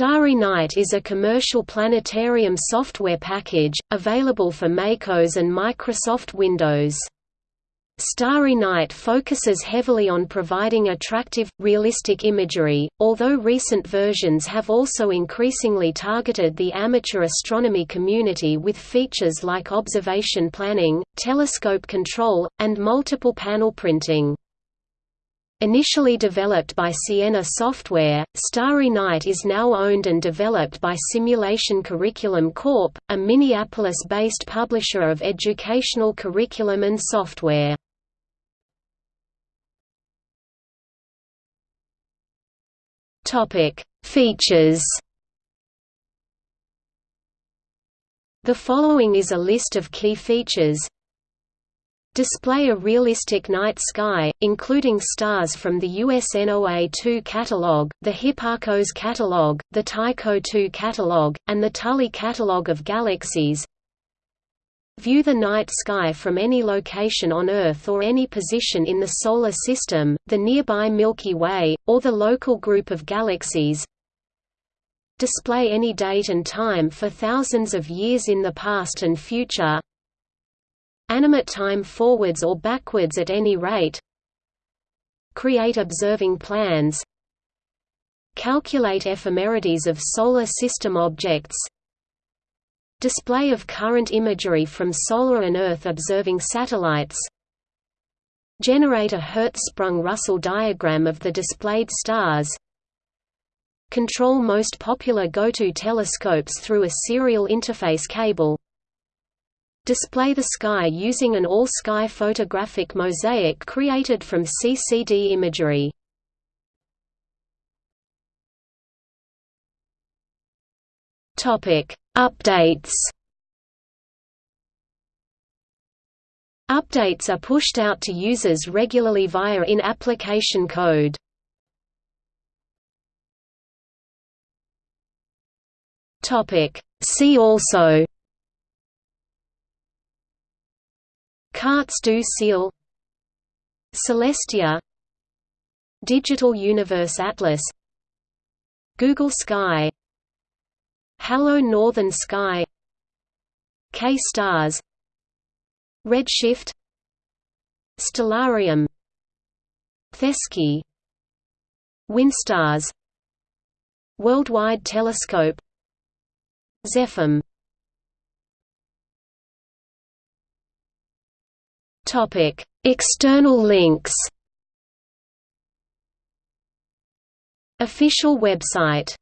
Starry Night is a commercial planetarium software package, available for MacOS and Microsoft Windows. Starry Night focuses heavily on providing attractive, realistic imagery, although recent versions have also increasingly targeted the amateur astronomy community with features like observation planning, telescope control, and multiple panel printing. Initially developed by Sienna Software, Starry Night is now owned and developed by Simulation Curriculum Corp., a Minneapolis-based publisher of educational curriculum and software. Features The following is a list of key features Display a realistic night sky, including stars from the USNOA-2 catalog, the Hipparcos catalog, the Tycho 2 catalog, and the Tully catalog of galaxies. View the night sky from any location on Earth or any position in the Solar System, the nearby Milky Way, or the local group of galaxies. Display any date and time for thousands of years in the past and future Animate time forwards or backwards at any rate. Create observing plans. Calculate ephemerides of Solar System objects. Display of current imagery from solar and Earth observing satellites. Generate a Hertzsprung-Russell diagram of the displayed stars. Control most popular GOTO telescopes through a serial interface cable Display the sky using an all-sky photographic mosaic created from CCD imagery. Topic: Updates. Updates are pushed out to users regularly via in-application code. Topic: See also Cartes du Ciel Celestia Digital Universe Atlas Google Sky Hallo Northern Sky K-Stars Redshift Stellarium Thesky Winstars Worldwide Telescope XEphem Topic: External links. Official website